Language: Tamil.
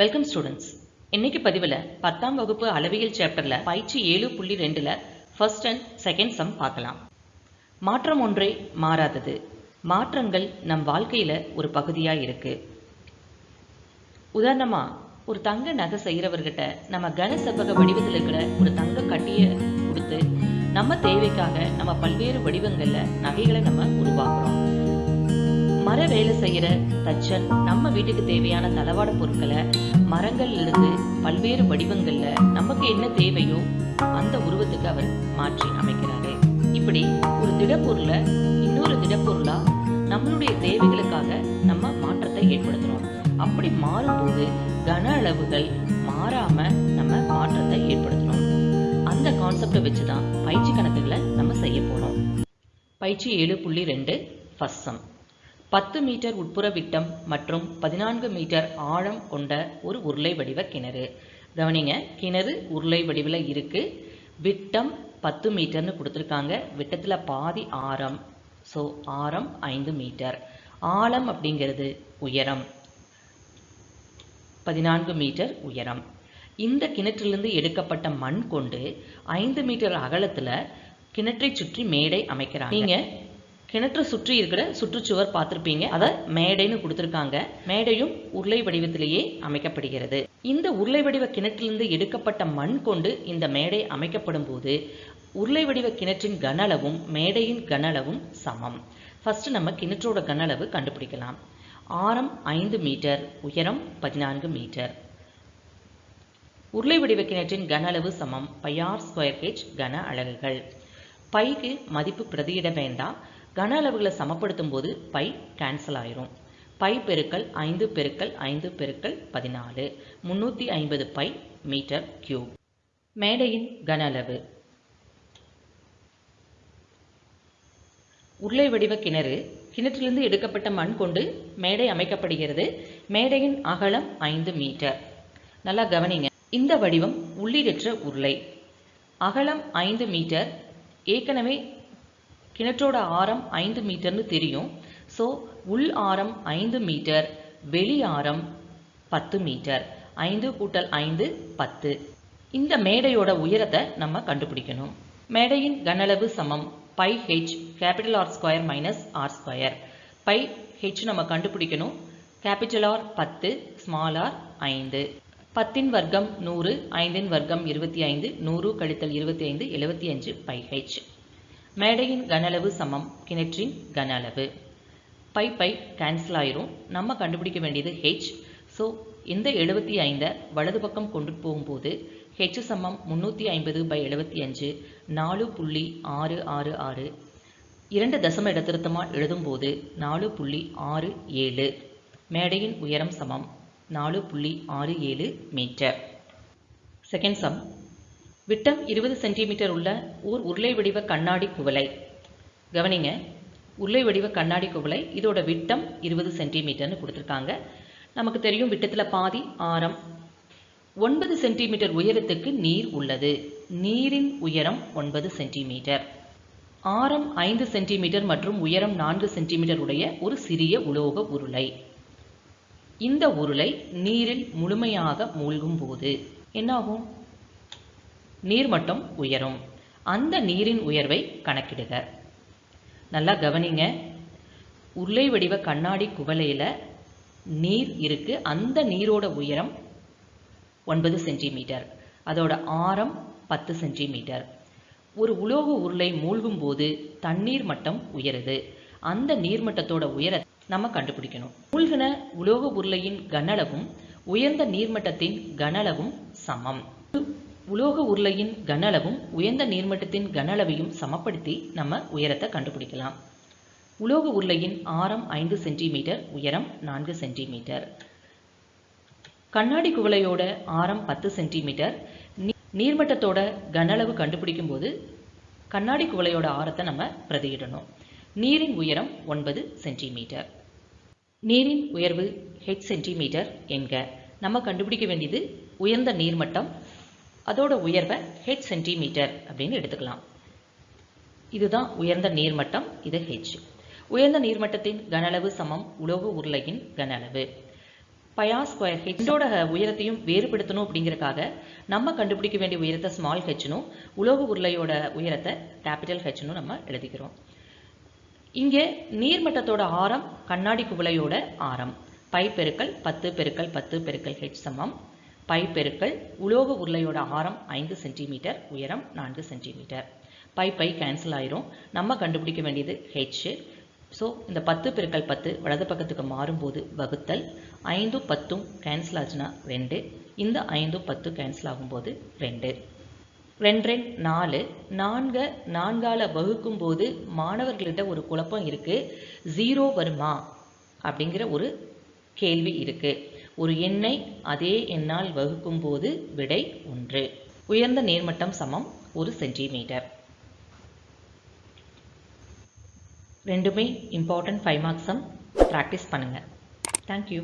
வெல்கம் ஸ்டூடெண்ட்ஸ் இன்னைக்கு பதிவில் பத்தாம் வகுப்பு அளவியல் சாப்டரில் பயிற்சி ஏழு புள்ளி ரெண்டில் ஃபர்ஸ்ட் அண்ட் செகண்ட் சம் பார்க்கலாம். மாற்றம் ஒன்றே மாறாதது. மாற்றங்கள் நம் வாழ்க்கையில் ஒரு பகுதியாக இருக்கு. உதாரணமாக ஒரு தங்க நகை செய்கிறவர்கிட்ட நம்ம கன செவ்வக வடிவத்தில் இருக்கிற ஒரு தங்க கட்டியை கொடுத்து நம்ம தேவைக்காக நம்ம பல்வேறு வடிவங்களில் நகைகளை நம்ம உருவாக்குறோம். மர வேலை செய்கிற தச்சன் நம்ம வீட்டுக்கு தேவையான தளவாட பொருட்களை மரங்கள்லேருந்து பல்வேறு வடிவங்கள்ல நமக்கு என்ன தேவையோ அந்த உருவத்துக்கு அவர் மாற்றி அமைக்கிறாரு. இப்படி ஒரு திடப்பொருளை இன்னொரு திடப்பொருளா நம்மளுடைய தேவைகளுக்காக நம்ம மாற்றத்தை ஏற்படுத்துறோம். அப்படி மாறும்போது கன அளவுகள் மாறாம நம்ம மாற்றத்தை ஏற்படுத்தணும் அந்த கான்செப்டை வச்சு தான் பயிற்சி கணக்குகளை நம்ம செய்ய போறோம். பயிற்சி ஏழு புள்ளி ரெண்டு ஃபஸ்ட் சம் பத்து மீட்டர் உட்புற விட்டம் மற்றும் பதினான்கு மீட்டர் ஆழம் கொண்ட ஒரு உருளை வடிவ கிணறு. கவனிங்க கிணறு உருளை வடிவில் இருக்குது விட்டம் பத்து மீட்டர்னு கொடுத்துருக்காங்க. விட்டத்தில் பாதி ஆரம். ஸோ ஆரம் ஐந்து மீட்டர். ஆழம் அப்படிங்கிறது உயரம். பதினான்கு மீட்டர் உயரம். இந்த கிணற்றிலிருந்து எடுக்கப்பட்ட மண் கொண்டு ஐந்து மீட்டர் அகலத்தில் கிணற்றை சுற்றி மேடை அமைக்கிறாங்க. நீங்கள் கிணற்றை சுற்றி இருக்கிற சுற்றுச்சுவர் பார்த்துருப்பீங்க. அதை மேடைன்னு கொடுத்துருக்காங்க. மேடையும் உருளை வடிவத்திலேயே அமைக்கப்படுகிறது. இந்த உருளை வடிவ கிணற்றிலிருந்து எடுக்கப்பட்ட மண் கொண்டு இந்த மேடை அமைக்கப்படும் போது உருளை வடிவ கிணற்றின் கன அளவும் மேடையின் கன அளவும் சமம். ஃபர்ஸ்ட் நம்ம கிணற்றோட கன அளவு கண்டுபிடிக்கலாம். ஆரம் ஐந்து மீட்டர் உயரம் பதினான்கு மீட்டர். உருளை வடிவ கிணற்றின் கன அளவு சமம் பையார் ஸ்கொயர் ஹெச் கன அழகுகள் பைக்கு மதிப்பு பிரதியிட வேண்டாம் கன அளவுகளை சமப்படுத்தும் போது பை கேன்சல் ஆயிரும். பை பெருக்கல் ஐந்து பெருக்கல் ஐந்து பெருக்கல் பதினாலு. முன்னூற்றி ஐம்பது பை மீட்டர் கியூப் மேடையின் கன அளவு. உருளை வடிவ கிணறு கிணற்றிலிருந்து எடுக்கப்பட்ட மண் கொண்டு மேடை அமைக்கப்படுகிறது. மேடையின் அகலம் ஐந்து மீட்டர். நல்லா கவனிங்க. இந்த வடிவம் உள்ளீடற்ற உருளை. அகலம் ஐந்து மீட்டர் ஏற்கனவே கிணற்றோட ஆரம் ஐந்து மீட்டர்னு தெரியும். ஸோ உள் ஆரம் ஐந்து மீட்டர் வெளி ஆரம் பத்து மீட்டர். ஐந்து கூட்டல் ஐந்து பத்து. இந்த மேடையோட உயரத்தை நம்ம கண்டுபிடிக்கணும். மேடையின் கனளவு சமம். Pi H capital R square minus R square pi H நம்ம கண்டுபிடிக்கணும். கேபிட்டல் ஆர் பத்து ஸ்மால் ஆர் ஐந்து. பத்தின் வர்க்கம் நூறு ஐந்தின் வர்க்கம் இருபத்தி ஐந்து நூறு கழித்தல் இருபத்தி ஐந்து எழுபத்தி அஞ்சு பை ஹெச் மேடையின் கனளவு சமம் கிணற்றின் கன அளவு பை பை கேன்சல் ஆயிரும். நம்ம கண்டுபிடிக்க வேண்டியது ஹெச் ஸோ இந்த எழுபத்தி ஐந்தை வலது பக்கம் கொண்டு போகும்போது ஹெச் சமம் முந்நூற்றி ஐம்பது பை எழுபத்தி அஞ்சு நாலு புள்ளி ஆறு ஆறு ஆறு. இரண்டு தசம இடத்திருத்தமாக எழுதும்போது நாலு புள்ளி ஆறு ஏழு. மேடையின் உயரம் சமம். நாலு புள்ளி ஆறு ஏழு மீட்டர். செகண்ட் சம் விட்டம் இருபது சென்டிமீட்டர் உள்ள ஓர் உருளை வடிவ கண்ணாடி குவளை. கவனிங்க உருளை வடிவ கண்ணாடி குவளை இதோட விட்டம் இருபது சென்டிமீட்டர்னு கொடுத்துருக்காங்க. நமக்கு தெரியும் விட்டத்தில் பாதி ஆரம். ஒன்பது சென்டிமீட்டர் உயரத்துக்கு நீர் உள்ளது. நீரின் உயரம் ஒன்பது சென்டிமீட்டர். ஆரம் ஐந்து சென்டிமீட்டர் மற்றும் உயரம் நான்கு சென்டிமீட்டர் உடைய ஒரு சிறிய உலோக உருளை. இந்த உருளை நீரில் முழுமையாக மூழ்கும் போது என்னாகும் நீர்மட்டம் உயரும். அந்த நீரின் உயர்வை கணக்கிடுக. நல்லா கவனிங்க. உருளை வடிவ கண்ணாடி குவலையில் நீர் இருக்கு. அந்த நீரோட உயரம் ஒன்பது சென்டிமீட்டர். அதோட ஆரம் பத்து சென்டிமீட்டர். ஒரு உலோக உருளை மூழ்கும் போது தண்ணீர் மட்டம் உயருது. அந்த நீர்மட்டத்தோட உயர நம்ம கண்டுபிடிக்கணும். மூழ்கின உலோக உருளையின் கனளவும் உயர்ந்த நீர்மட்டத்தின் கனளவும் சமம். உலோக உருளையின் கனளவும் உயர்ந்த நீர்மட்டத்தின் கனளவையும் சமப்படுத்தி நம்ம உயரத்தை கண்டுபிடிக்கலாம். உலோக உருளையின் ஆரம் ஐந்து சென்டிமீட்டர் உயரம் நான்கு சென்டிமீட்டர். கண்ணாடி குவளையோட ஆரம் பத்து சென்டிமீட்டர். நீர்மட்டத்தோட கனளவு கண்டுபிடிக்கும் போது கண்ணாடி குவளையோட ஆரத்தை நம்ம பிரதியிடணும். நீரின் உயரம் ஒன்பது சென்டிமீட்டர். நீரின் உயர்வு ஹெச் சென்டிமீட்டர் என்க. நம்ம கண்டுபிடிக்க வேண்டியது உயர்ந்த நீர்மட்டம் அதோட உயர்வை ஹெச் சென்டிமீட்டர் அப்படின்னு எடுத்துக்கலாம். இதுதான் உயர்ந்த நீர்மட்டம் இது ஹெச் உயர்ந்த நீர்மட்டத்தின் கனளவு சமம் உலோக உருளையின் கனளவு பயா ஸ்கொயர் ஹெச்சோட உயரத்தையும் வேறுபடுத்தணும் அப்படிங்கிறக்காக நம்ம கண்டுபிடிக்க வேண்டிய உயரத்தை ஸ்மால் ஹெச்னும் உலோக உருளையோட உயரத்தை கேபிட்டல் ஹெச்னும் நம்ம எழுதிக்கிறோம். இங்கே நீர்மட்டத்தோட ஆரம் கண்ணாடி குவளையோட ஆரம். பை பெருக்கல் பத்து பெருக்கல் பத்து பெருக்கல் ஹெச் சமம். பை பெருக்கல் உலோக உருளையோட ஆரம் ஐந்து சென்டிமீட்டர் உயரம் நான்கு சென்டிமீட்டர். பை பை கேன்சல் ஆயிரும். நம்ம கண்டுபிடிக்க வேண்டியது ஹெச் ஸோ இந்த பத்து பெருக்கல் பத்து வலது பக்கத்துக்கு மாறும்போது வகுத்தல். ஐந்தும் பத்தும் கேன்சல் ஆச்சுன்னா ரெண்டு. இந்த ஐந்தும் பத்து கேன்சல் ஆகும்போது ரெண்டு. ரெண்டு ரெண்டு நாலு. நான்கை நான்கால வகுக்கும் போது மாணவர்கள்ட்ட ஒரு குழப்பம் இருக்குது ஜீரோ வருமா? அப்படிங்கிற ஒரு கேள்வி இருக்குது ஒரு எண்ணை அதே எண்ணால் வகுக்கும் போது விடை ஒன்று. உயர்ந்த நீர்மட்டம் சமம் ஒரு சென்டிமீட்டர். ரெண்டுமே இம்பார்ட்டன்ட் ஃபைவ் மார்க்ஸம் ப்ராக்டிஸ் பண்ணுங்கள் தேங்க்யூ